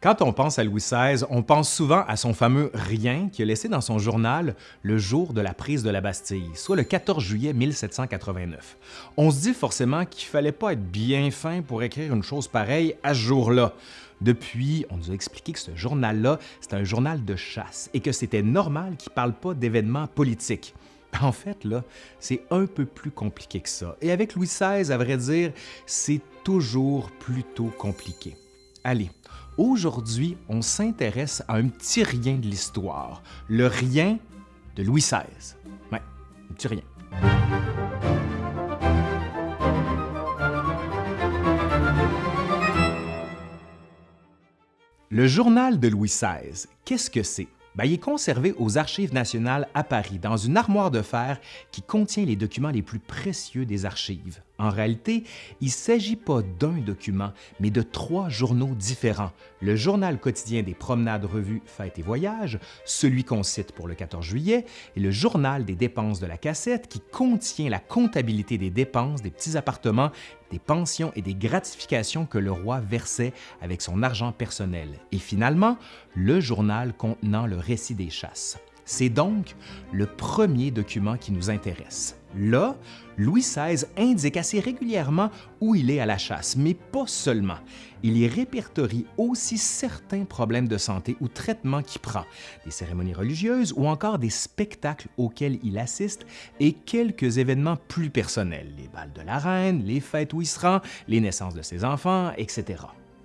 Quand on pense à Louis XVI, on pense souvent à son fameux rien qu'il a laissé dans son journal le jour de la prise de la Bastille, soit le 14 juillet 1789. On se dit forcément qu'il fallait pas être bien fin pour écrire une chose pareille à ce jour-là. Depuis, on nous a expliqué que ce journal-là, c'est un journal de chasse et que c'était normal qu'il parle pas d'événements politiques. En fait, là, c'est un peu plus compliqué que ça. Et avec Louis XVI, à vrai dire, c'est toujours plutôt compliqué. Allez, Aujourd'hui, on s'intéresse à un petit rien de l'histoire, le rien de Louis XVI. Ouais, un petit rien. Le journal de Louis XVI, qu'est-ce que c'est? Ben, il est conservé aux Archives nationales à Paris, dans une armoire de fer qui contient les documents les plus précieux des archives. En réalité, il ne s'agit pas d'un document, mais de trois journaux différents. Le journal quotidien des promenades, revues, fêtes et voyages, celui qu'on cite pour le 14 juillet, et le journal des dépenses de la cassette qui contient la comptabilité des dépenses des petits appartements, des pensions et des gratifications que le roi versait avec son argent personnel. Et finalement, le journal contenant le récit des chasses. C'est donc le premier document qui nous intéresse. Là, Louis XVI indique assez régulièrement où il est à la chasse, mais pas seulement. Il y répertorie aussi certains problèmes de santé ou traitements qu'il prend, des cérémonies religieuses ou encore des spectacles auxquels il assiste et quelques événements plus personnels, les balles de la reine, les fêtes où il se rend, les naissances de ses enfants, etc.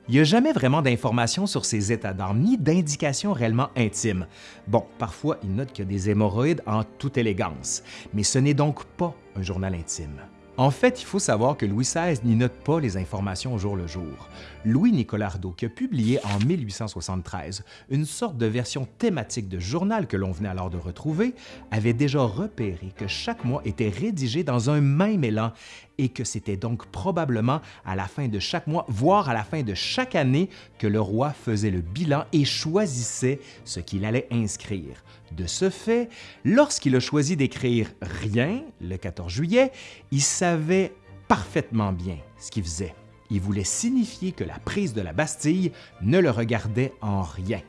Il n'y a jamais vraiment d'informations sur ses états d'âme, ni d'indications réellement intimes. Bon, parfois, il note qu'il y a des hémorroïdes en toute élégance, mais ce n'est donc pas un journal intime. En fait, il faut savoir que Louis XVI n'y note pas les informations au jour le jour. Louis-Nicolas qui a publié en 1873 une sorte de version thématique de journal que l'on venait alors de retrouver, avait déjà repéré que chaque mois était rédigé dans un même élan et que c'était donc probablement à la fin de chaque mois, voire à la fin de chaque année, que le roi faisait le bilan et choisissait ce qu'il allait inscrire. De ce fait, lorsqu'il a choisi d'écrire rien le 14 juillet, il savait parfaitement bien ce qu'il faisait. Il voulait signifier que la prise de la Bastille ne le regardait en rien.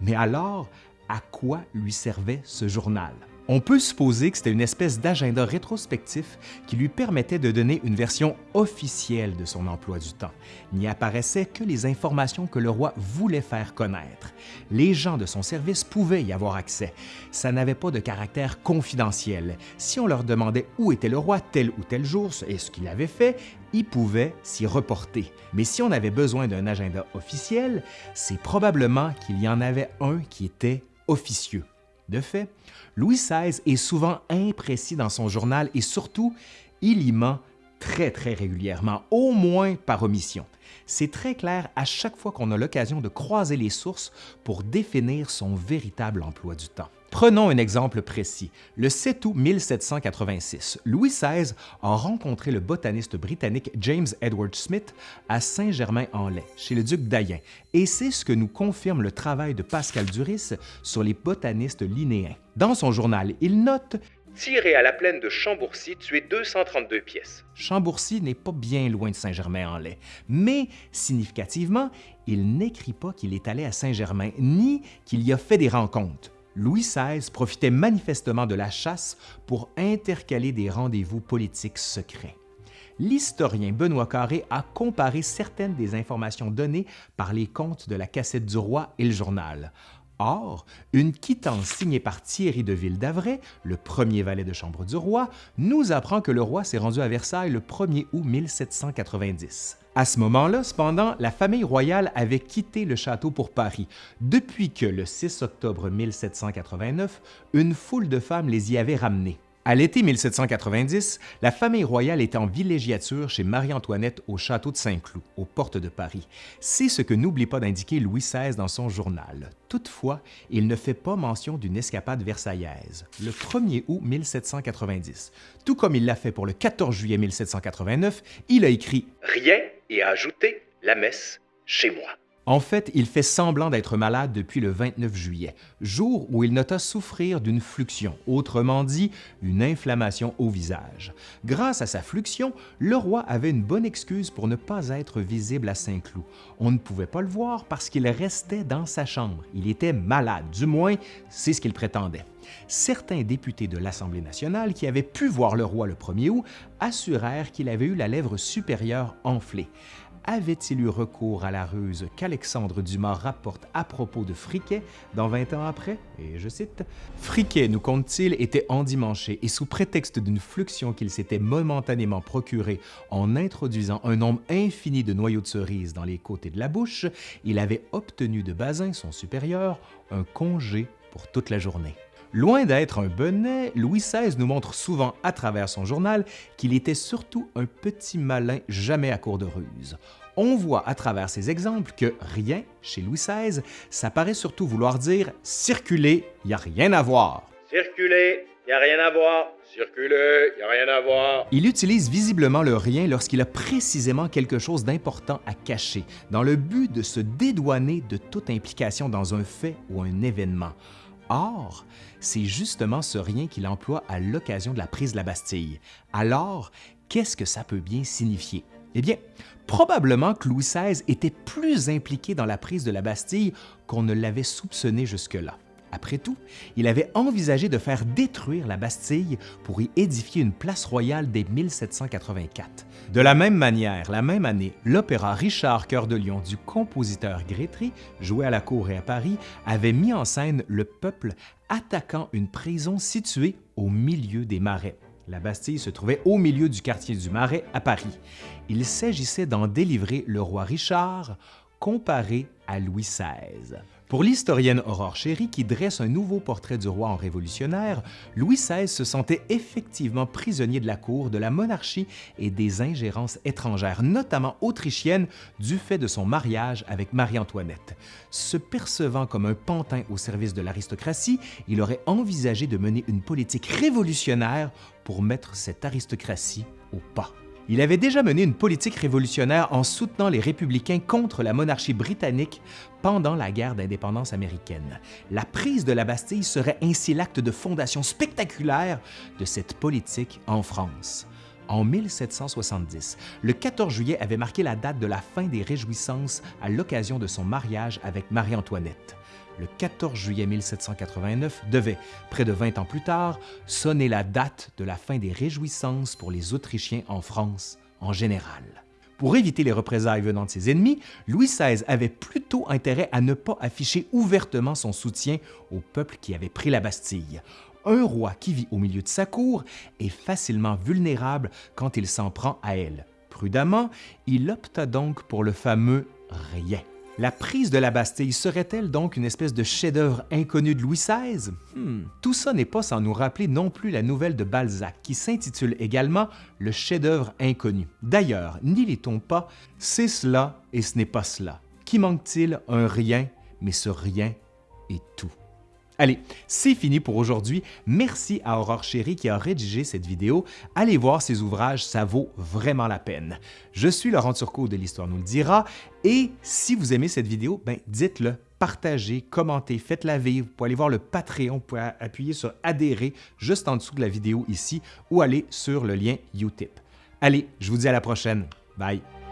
Mais alors, à quoi lui servait ce journal? On peut supposer que c'était une espèce d'agenda rétrospectif qui lui permettait de donner une version officielle de son emploi du temps. N'y apparaissaient que les informations que le roi voulait faire connaître. Les gens de son service pouvaient y avoir accès. Ça n'avait pas de caractère confidentiel. Si on leur demandait où était le roi tel ou tel jour et ce qu'il avait fait, ils pouvaient s'y reporter. Mais si on avait besoin d'un agenda officiel, c'est probablement qu'il y en avait un qui était officieux. De fait, Louis XVI est souvent imprécis dans son journal et surtout, il y ment très très régulièrement, au moins par omission. C'est très clair à chaque fois qu'on a l'occasion de croiser les sources pour définir son véritable emploi du temps. Prenons un exemple précis. Le 7 août 1786, Louis XVI a rencontré le botaniste britannique James Edward Smith à Saint-Germain-en-Laye, chez le duc d'Ayen, et c'est ce que nous confirme le travail de Pascal Duris sur les botanistes linéens. Dans son journal, il note Tiré à la plaine de Chambourcy, tué 232 pièces. Chambourcy n'est pas bien loin de Saint-Germain-en-Laye, mais significativement, il n'écrit pas qu'il est allé à Saint-Germain ni qu'il y a fait des rencontres. Louis XVI profitait manifestement de la chasse pour intercaler des rendez-vous politiques secrets. L'historien Benoît Carré a comparé certaines des informations données par les comptes de la cassette du roi et le journal. Or, une quittance signée par Thierry de Ville d'Avray, le premier valet de chambre du roi, nous apprend que le roi s'est rendu à Versailles le 1er août 1790. À ce moment-là, cependant, la famille royale avait quitté le château pour Paris, depuis que, le 6 octobre 1789, une foule de femmes les y avait ramenés. À l'été 1790, la famille royale est en villégiature chez Marie-Antoinette au château de Saint-Cloud, aux portes de Paris. C'est ce que n'oublie pas d'indiquer Louis XVI dans son journal. Toutefois, il ne fait pas mention d'une escapade versaillaise, le 1er août 1790. Tout comme il l'a fait pour le 14 juillet 1789, il a écrit « Rien et a ajouté la messe chez moi ». En fait, il fait semblant d'être malade depuis le 29 juillet, jour où il nota souffrir d'une fluxion, autrement dit, une inflammation au visage. Grâce à sa fluxion, le roi avait une bonne excuse pour ne pas être visible à Saint-Cloud. On ne pouvait pas le voir parce qu'il restait dans sa chambre. Il était malade, du moins, c'est ce qu'il prétendait. Certains députés de l'Assemblée nationale qui avaient pu voir le roi le 1er août assurèrent qu'il avait eu la lèvre supérieure enflée avait-il eu recours à la ruse qu'Alexandre Dumas rapporte à propos de Friquet dans 20 ans après? Et je cite, « Friquet, nous compte-t-il, était endimanché et sous prétexte d'une fluxion qu'il s'était momentanément procurée en introduisant un nombre infini de noyaux de cerise dans les côtés de la bouche, il avait obtenu de Bazin, son supérieur, un congé pour toute la journée. » Loin d'être un bonnet, Louis XVI nous montre souvent à travers son journal qu'il était surtout un petit malin jamais à court de ruse. On voit à travers ces exemples que rien, chez Louis XVI, ça paraît surtout vouloir dire « circuler, il n'y a rien à voir ». Circuler, il n'y a rien à voir. Circuler, il n'y a rien à voir. Il utilise visiblement le rien lorsqu'il a précisément quelque chose d'important à cacher, dans le but de se dédouaner de toute implication dans un fait ou un événement. Or, c'est justement ce rien qu'il emploie à l'occasion de la prise de la Bastille. Alors, qu'est-ce que ça peut bien signifier? Eh bien, probablement que Louis XVI était plus impliqué dans la prise de la Bastille qu'on ne l'avait soupçonné jusque-là. Après tout, il avait envisagé de faire détruire la Bastille pour y édifier une place royale dès 1784. De la même manière, la même année, l'opéra Richard Cœur de Lion du compositeur Grétry, joué à la cour et à Paris, avait mis en scène le peuple attaquant une prison située au milieu des marais. La Bastille se trouvait au milieu du quartier du Marais à Paris. Il s'agissait d'en délivrer le roi Richard comparé à Louis XVI. Pour l'historienne Aurore Chéry, qui dresse un nouveau portrait du roi en révolutionnaire, Louis XVI se sentait effectivement prisonnier de la cour, de la monarchie et des ingérences étrangères, notamment autrichiennes, du fait de son mariage avec Marie-Antoinette. Se percevant comme un pantin au service de l'aristocratie, il aurait envisagé de mener une politique révolutionnaire pour mettre cette aristocratie au pas. Il avait déjà mené une politique révolutionnaire en soutenant les républicains contre la monarchie britannique pendant la guerre d'indépendance américaine. La prise de la Bastille serait ainsi l'acte de fondation spectaculaire de cette politique en France. En 1770, le 14 juillet avait marqué la date de la fin des réjouissances à l'occasion de son mariage avec Marie-Antoinette le 14 juillet 1789 devait, près de 20 ans plus tard, sonner la date de la fin des réjouissances pour les Autrichiens en France en général. Pour éviter les représailles venant de ses ennemis, Louis XVI avait plutôt intérêt à ne pas afficher ouvertement son soutien au peuple qui avait pris la Bastille. Un roi qui vit au milieu de sa cour est facilement vulnérable quand il s'en prend à elle. Prudemment, il opta donc pour le fameux « rien ». La prise de la Bastille serait-elle donc une espèce de chef-d'œuvre inconnu de Louis XVI? Hmm. Tout ça n'est pas sans nous rappeler non plus la nouvelle de Balzac, qui s'intitule également Le chef-d'œuvre inconnu. D'ailleurs, n'y lit-on pas « C'est cela et ce n'est pas cela ». Qui manque-t-il? Un rien, mais ce rien est tout. Allez, c'est fini pour aujourd'hui. Merci à Aurore Chéri qui a rédigé cette vidéo. Allez voir ses ouvrages, ça vaut vraiment la peine. Je suis Laurent Turcot de l'Histoire nous le dira et si vous aimez cette vidéo, ben dites-le, partagez, commentez, faites-la vivre. Vous pouvez aller voir le Patreon, vous pouvez appuyer sur adhérer juste en dessous de la vidéo ici ou aller sur le lien Utip. Allez, je vous dis à la prochaine. Bye!